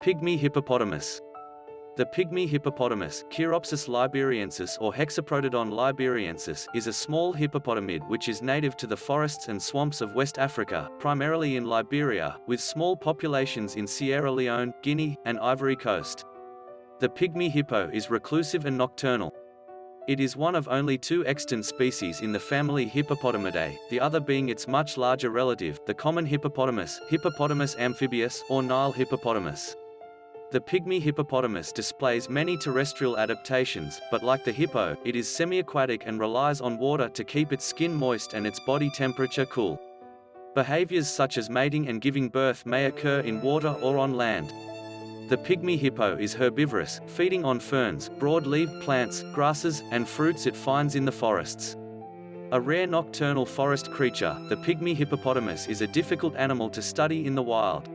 Pygmy hippopotamus. The pygmy hippopotamus, Choeropsis liberiensis or Hexaprotodon liberiensis, is a small hippopotamid which is native to the forests and swamps of West Africa, primarily in Liberia, with small populations in Sierra Leone, Guinea, and Ivory Coast. The pygmy hippo is reclusive and nocturnal. It is one of only two extant species in the family Hippopotamidae, the other being its much larger relative, the common hippopotamus, Hippopotamus amphibius, or Nile hippopotamus. The pygmy hippopotamus displays many terrestrial adaptations, but like the hippo, it is semi-aquatic and relies on water to keep its skin moist and its body temperature cool. Behaviors such as mating and giving birth may occur in water or on land. The pygmy hippo is herbivorous, feeding on ferns, broad-leaved plants, grasses, and fruits it finds in the forests. A rare nocturnal forest creature, the pygmy hippopotamus is a difficult animal to study in the wild.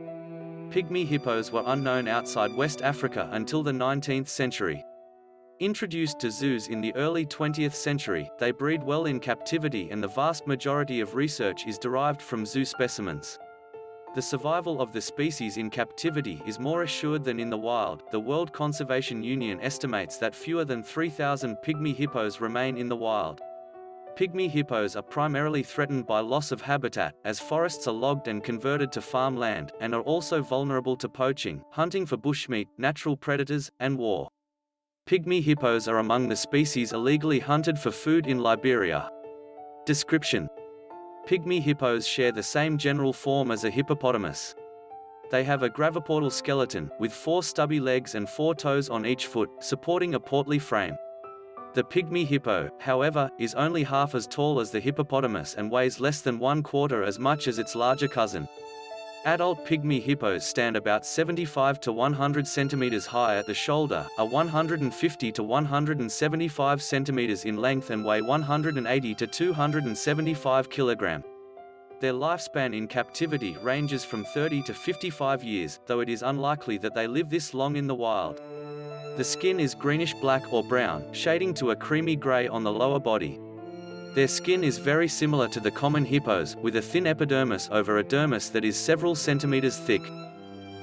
Pygmy hippos were unknown outside West Africa until the 19th century. Introduced to zoos in the early 20th century, they breed well in captivity and the vast majority of research is derived from zoo specimens. The survival of the species in captivity is more assured than in the wild. The World Conservation Union estimates that fewer than 3,000 pygmy hippos remain in the wild. Pygmy hippos are primarily threatened by loss of habitat, as forests are logged and converted to farmland, and are also vulnerable to poaching, hunting for bushmeat, natural predators, and war. Pygmy hippos are among the species illegally hunted for food in Liberia. Description Pygmy hippos share the same general form as a hippopotamus. They have a graviportal skeleton, with four stubby legs and four toes on each foot, supporting a portly frame. The pygmy hippo, however, is only half as tall as the hippopotamus and weighs less than one quarter as much as its larger cousin. Adult pygmy hippos stand about 75 to 100 centimeters high at the shoulder, are 150 to 175 centimeters in length and weigh 180 to 275 kilogram. Their lifespan in captivity ranges from 30 to 55 years, though it is unlikely that they live this long in the wild. The skin is greenish-black or brown, shading to a creamy gray on the lower body. Their skin is very similar to the common hippos, with a thin epidermis over a dermis that is several centimeters thick.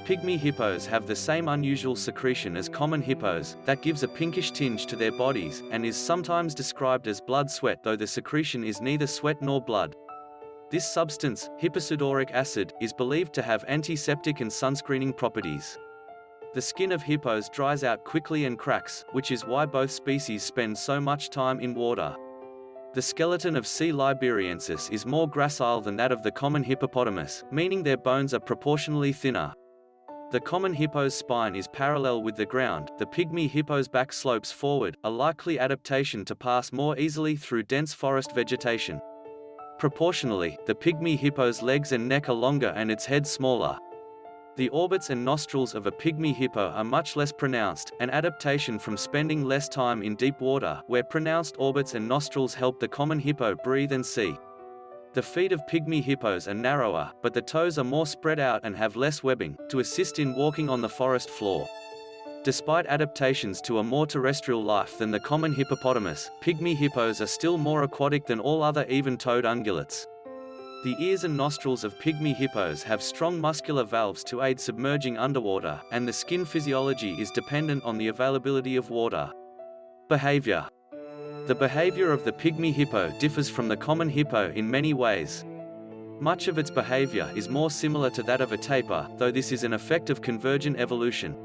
Pygmy hippos have the same unusual secretion as common hippos, that gives a pinkish tinge to their bodies, and is sometimes described as blood sweat though the secretion is neither sweat nor blood. This substance, hipposudoric acid, is believed to have antiseptic and sunscreening properties. The skin of hippos dries out quickly and cracks, which is why both species spend so much time in water. The skeleton of C. liberiensis is more gracile than that of the common hippopotamus, meaning their bones are proportionally thinner. The common hippo's spine is parallel with the ground, the pygmy hippo's back slopes forward, a likely adaptation to pass more easily through dense forest vegetation. Proportionally, the pygmy hippo's legs and neck are longer and its head smaller, the orbits and nostrils of a pygmy hippo are much less pronounced, an adaptation from spending less time in deep water, where pronounced orbits and nostrils help the common hippo breathe and see. The feet of pygmy hippos are narrower, but the toes are more spread out and have less webbing, to assist in walking on the forest floor. Despite adaptations to a more terrestrial life than the common hippopotamus, pygmy hippos are still more aquatic than all other even-toed ungulates. The ears and nostrils of pygmy hippos have strong muscular valves to aid submerging underwater, and the skin physiology is dependent on the availability of water. Behavior The behavior of the pygmy hippo differs from the common hippo in many ways. Much of its behavior is more similar to that of a tapir, though this is an effect of convergent evolution.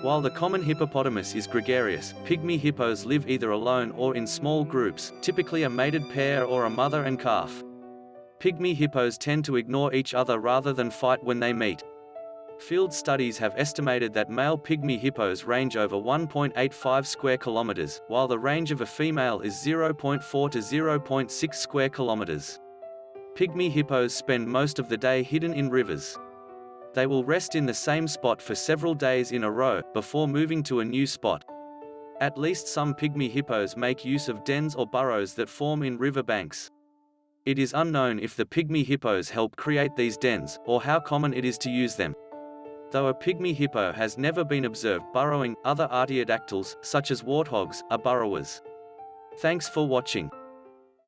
While the common hippopotamus is gregarious, pygmy hippos live either alone or in small groups, typically a mated pair or a mother and calf. Pygmy hippos tend to ignore each other rather than fight when they meet. Field studies have estimated that male pygmy hippos range over 1.85 square kilometers, while the range of a female is 0.4 to 0.6 square kilometers. Pygmy hippos spend most of the day hidden in rivers. They will rest in the same spot for several days in a row, before moving to a new spot. At least some pygmy hippos make use of dens or burrows that form in river banks. It is unknown if the pygmy hippos help create these dens, or how common it is to use them. Though a pygmy hippo has never been observed burrowing, other artiodactyls, such as warthogs, are burrowers. Thanks for watching.